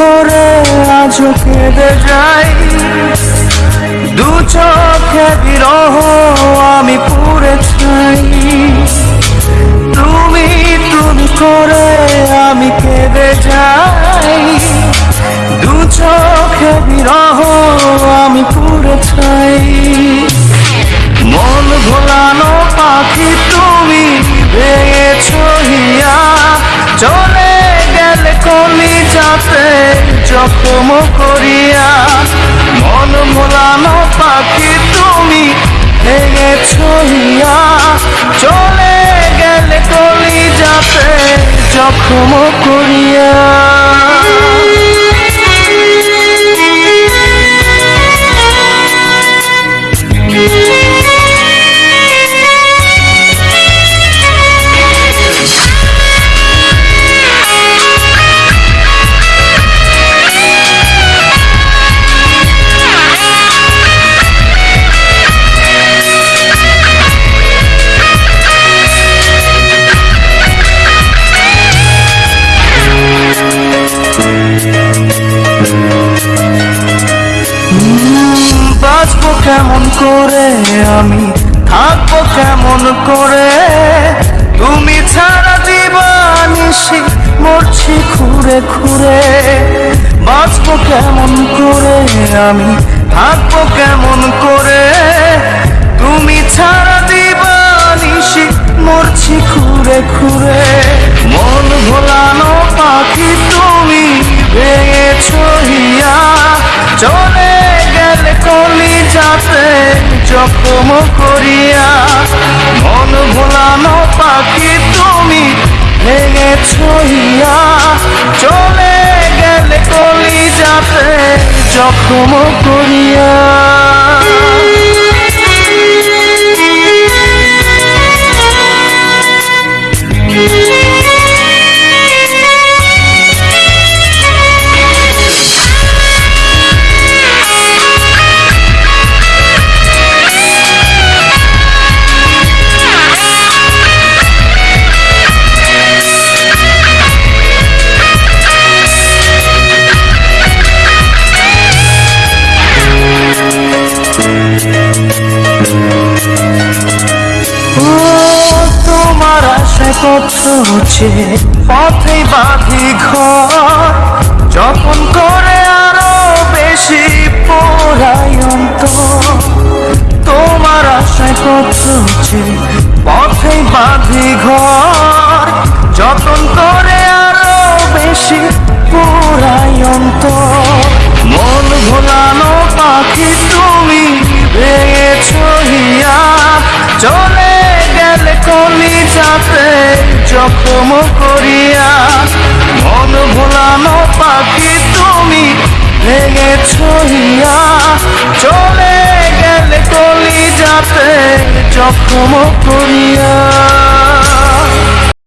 আজ কেঁদে যাই। দু চোখে বিরহ আমি পুরে ছাই তুমি তুমি করে আমি কেঁদে যাই। দু চোখে বিরহ আমি পুরে ছাই যাতে জখম করিয়া মন ভোলানো পাখি তুমি ভেঙে ছড়িয়া চলে গেলে কলি যাতে জখম করিয়া করে আমি থাকব কেমন করে? তুমি ছাড়া দিবানিসি মরছি খুঁড়ে খুঁড়ে বাঁচবো কেমন করে আমি? থাকব কেমন করে? তুমি ছাড়া দিবানিসি মরছি খুঁড়ে খুঁড়ে মন ভোলানো পাখি তুমি ভেঙেছ হিয়া। জখম করিয়া মন ভোলানো পাখি তুমি ভেঙে হিয়া। চলে গেলে কলি যাতে জখম করিয়া। ও তোমার আশায় কত হচ্ছে, পথে বাঁধি ঘর। যখন করে আরও বেশি অন্তর, তোমার আশায় কত হচ্ছে, পথে বাঁধি ঘর। যতন করে আরও বেশি জখম করিয়া মন ভোলানো পাখি তুমি ভেঙে হিয়া। চলে গেলে কলি যাতে জখম করিয়া।